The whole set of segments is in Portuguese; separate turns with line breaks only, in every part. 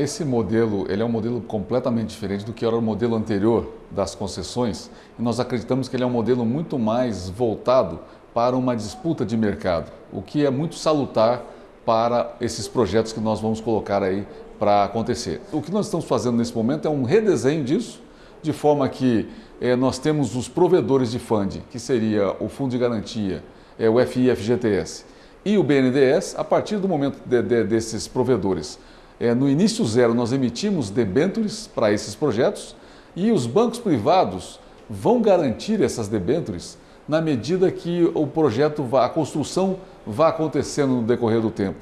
esse modelo ele é um modelo completamente diferente do que era o modelo anterior das concessões e nós acreditamos que ele é um modelo muito mais voltado para uma disputa de mercado, o que é muito salutar para esses projetos que nós vamos colocar aí para acontecer. O que nós estamos fazendo nesse momento é um redesenho disso, de forma que eh, nós temos os provedores de FUND, que seria o Fundo de Garantia, é, o FIFGTS e o BNDES, a partir do momento de, de, desses provedores. É, no início zero, nós emitimos debêntures para esses projetos e os bancos privados vão garantir essas debêntures na medida que o projeto, vá, a construção vá acontecendo no decorrer do tempo.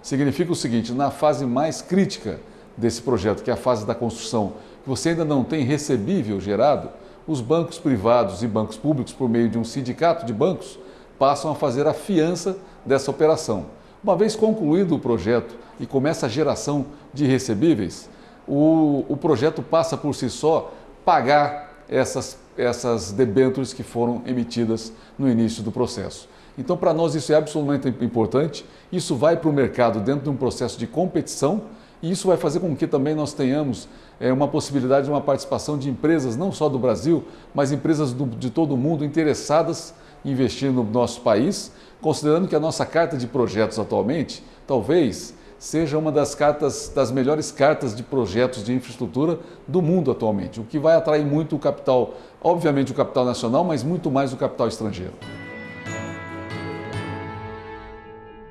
Significa o seguinte, na fase mais crítica desse projeto, que é a fase da construção, que você ainda não tem recebível gerado, os bancos privados e bancos públicos, por meio de um sindicato de bancos, passam a fazer a fiança dessa operação. Uma vez concluído o projeto e começa a geração de recebíveis, o, o projeto passa por si só pagar essas, essas debêntures que foram emitidas no início do processo. Então, para nós isso é absolutamente importante, isso vai para o mercado dentro de um processo de competição e isso vai fazer com que também nós tenhamos é, uma possibilidade de uma participação de empresas, não só do Brasil, mas empresas do, de todo o mundo interessadas investir no nosso país, considerando que a nossa carta de projetos atualmente, talvez, seja uma das cartas, das melhores cartas de projetos de infraestrutura do mundo atualmente, o que vai atrair muito o capital, obviamente o capital nacional, mas muito mais o capital estrangeiro.